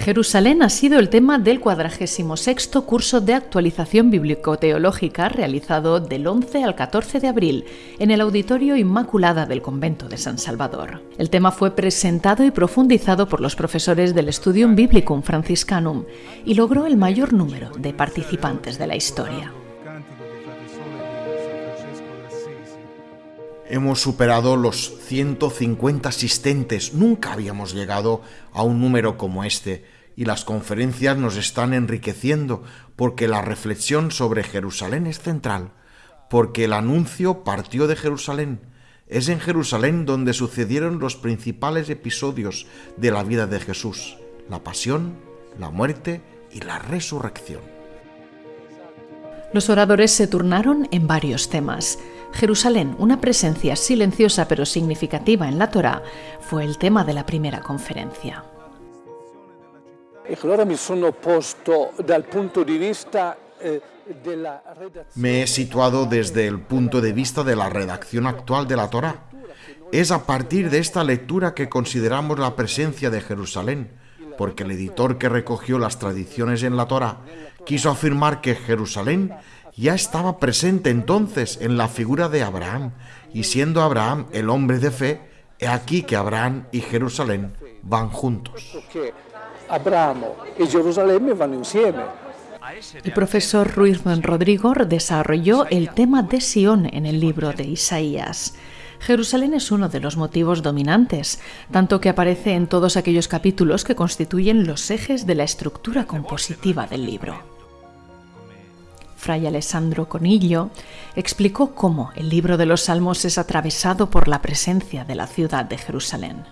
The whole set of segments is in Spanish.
Jerusalén ha sido el tema del 46 curso de actualización bíblico-teológica realizado del 11 al 14 de abril en el Auditorio Inmaculada del Convento de San Salvador. El tema fue presentado y profundizado por los profesores del Studium Biblicum Franciscanum y logró el mayor número de participantes de la historia. Hemos superado los 150 asistentes, nunca habíamos llegado a un número como este, y las conferencias nos están enriqueciendo porque la reflexión sobre Jerusalén es central, porque el anuncio partió de Jerusalén. Es en Jerusalén donde sucedieron los principales episodios de la vida de Jesús, la pasión, la muerte y la resurrección. Los oradores se turnaron en varios temas. Jerusalén, una presencia silenciosa pero significativa en la Torá, fue el tema de la primera conferencia. Me he situado desde el punto de vista de la redacción actual de la Torá. Es a partir de esta lectura que consideramos la presencia de Jerusalén, porque el editor que recogió las tradiciones en la Torá quiso afirmar que Jerusalén ya estaba presente entonces en la figura de Abraham, y siendo Abraham el hombre de fe, he aquí que Abraham y Jerusalén van juntos. Abraham y Jerusalén van insieme. El profesor Ruiz Rodrigo desarrolló el tema de Sion en el libro de Isaías. Jerusalén es uno de los motivos dominantes, tanto que aparece en todos aquellos capítulos que constituyen los ejes de la estructura compositiva del libro. Fray Alessandro Conillo, explicó cómo el libro de los Salmos es atravesado por la presencia de la ciudad de Jerusalén.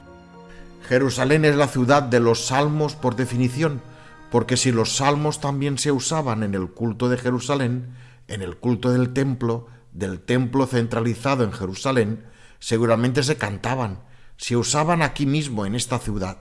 Jerusalén es la ciudad de los salmos por definición, porque si los salmos también se usaban en el culto de Jerusalén, en el culto del templo, del templo centralizado en Jerusalén, seguramente se cantaban, se usaban aquí mismo en esta ciudad.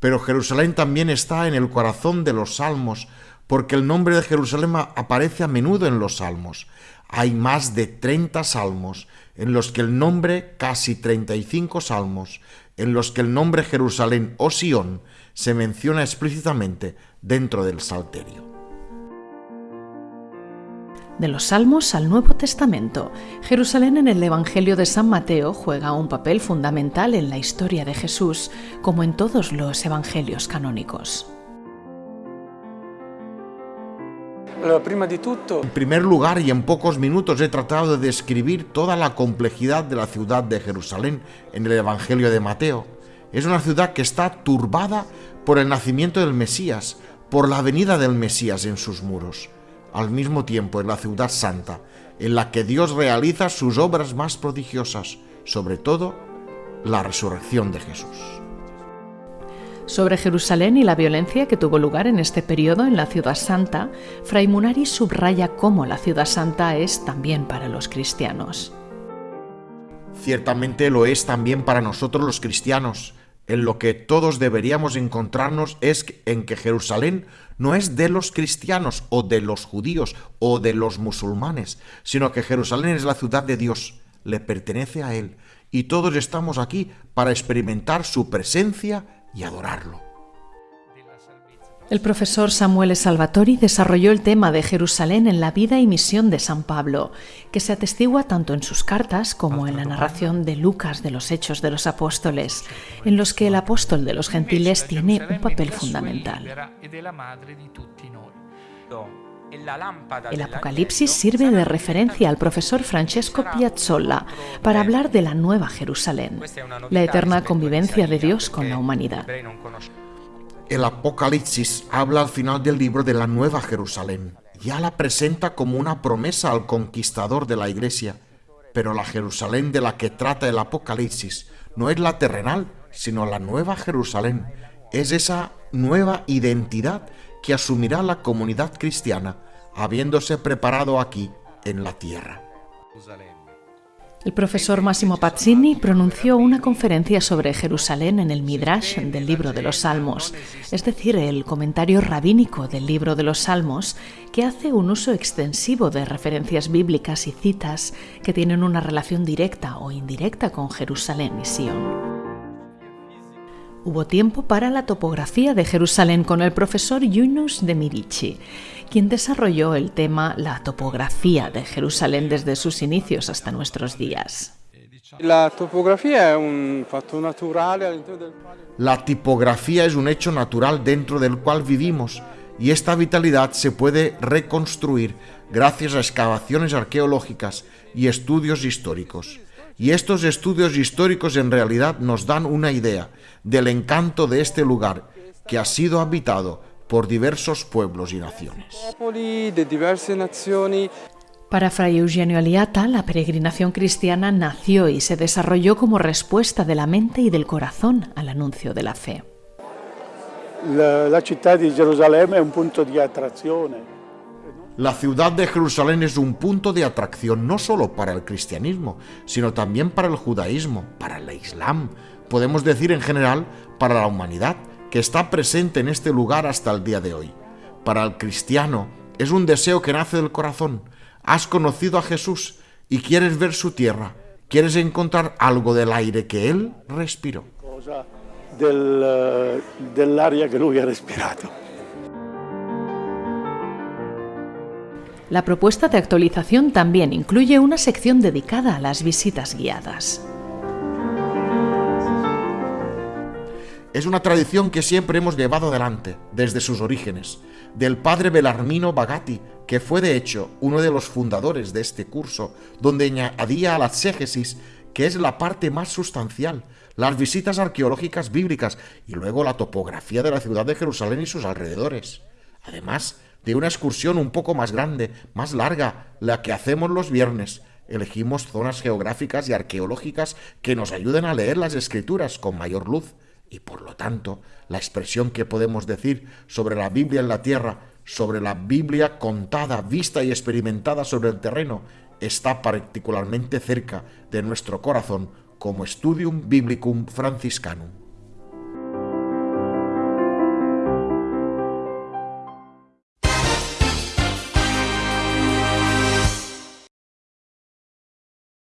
Pero Jerusalén también está en el corazón de los salmos, porque el nombre de Jerusalén aparece a menudo en los salmos. Hay más de 30 salmos en los que el nombre, casi 35 salmos, en los que el nombre Jerusalén o Sión se menciona explícitamente dentro del Salterio. De los Salmos al Nuevo Testamento, Jerusalén en el Evangelio de San Mateo juega un papel fundamental en la historia de Jesús, como en todos los evangelios canónicos. En primer lugar y en pocos minutos he tratado de describir toda la complejidad de la ciudad de Jerusalén en el Evangelio de Mateo. Es una ciudad que está turbada por el nacimiento del Mesías, por la venida del Mesías en sus muros. Al mismo tiempo es la ciudad santa, en la que Dios realiza sus obras más prodigiosas, sobre todo la resurrección de Jesús sobre Jerusalén y la violencia que tuvo lugar en este periodo en la Ciudad Santa, Fray Munari subraya cómo la Ciudad Santa es también para los cristianos. Ciertamente lo es también para nosotros los cristianos. En lo que todos deberíamos encontrarnos es en que Jerusalén no es de los cristianos o de los judíos o de los musulmanes, sino que Jerusalén es la ciudad de Dios, le pertenece a Él, y todos estamos aquí para experimentar su presencia y adorarlo. El profesor Samuel Salvatori desarrolló el tema de Jerusalén en la vida y misión de San Pablo, que se atestigua tanto en sus cartas como en la narración de Lucas de los Hechos de los Apóstoles, en los que el apóstol de los gentiles tiene un papel fundamental. El Apocalipsis sirve de referencia al profesor Francesco Piazzolla para hablar de la nueva Jerusalén, la eterna convivencia de Dios con la humanidad. El Apocalipsis habla al final del libro de la nueva Jerusalén. Ya la presenta como una promesa al conquistador de la iglesia. Pero la Jerusalén de la que trata el Apocalipsis no es la terrenal, sino la nueva Jerusalén. Es esa nueva identidad que asumirá la comunidad cristiana, habiéndose preparado aquí en la tierra. El profesor Massimo Pazzini pronunció una conferencia sobre Jerusalén en el Midrash del libro de los Salmos, es decir, el comentario rabínico del libro de los Salmos, que hace un uso extensivo de referencias bíblicas y citas que tienen una relación directa o indirecta con Jerusalén y Sion. Hubo tiempo para la topografía de Jerusalén con el profesor Yunus de Mirici, quien desarrolló el tema la topografía de Jerusalén desde sus inicios hasta nuestros días. La topografía es un natural. La tipografía es un hecho natural dentro del cual vivimos y esta vitalidad se puede reconstruir gracias a excavaciones arqueológicas y estudios históricos. Y estos estudios históricos en realidad nos dan una idea del encanto de este lugar que ha sido habitado por diversos pueblos y naciones. Para Fray Eugenio Aliata, la peregrinación cristiana nació y se desarrolló como respuesta de la mente y del corazón al anuncio de la fe. La, ciudad de Jerusalén es un punto de atracción. La ciudad de Jerusalén es un punto de atracción no solo para el cristianismo, sino también para el judaísmo, para el islam, podemos decir en general para la humanidad, que está presente en este lugar hasta el día de hoy. Para el cristiano es un deseo que nace del corazón. Has conocido a Jesús y quieres ver su tierra, quieres encontrar algo del aire que Él respiró. Del, eh, del área que Lui ha respirado. La propuesta de actualización también incluye una sección dedicada a las visitas guiadas. Es una tradición que siempre hemos llevado adelante, desde sus orígenes, del padre Belarmino Bagatti, que fue de hecho uno de los fundadores de este curso, donde añadía a la exégesis, que es la parte más sustancial, las visitas arqueológicas bíblicas y luego la topografía de la ciudad de Jerusalén y sus alrededores. Además de una excursión un poco más grande, más larga, la que hacemos los viernes, elegimos zonas geográficas y arqueológicas que nos ayuden a leer las escrituras con mayor luz y por lo tanto la expresión que podemos decir sobre la Biblia en la tierra, sobre la Biblia contada, vista y experimentada sobre el terreno, está particularmente cerca de nuestro corazón como Studium Biblicum Franciscanum.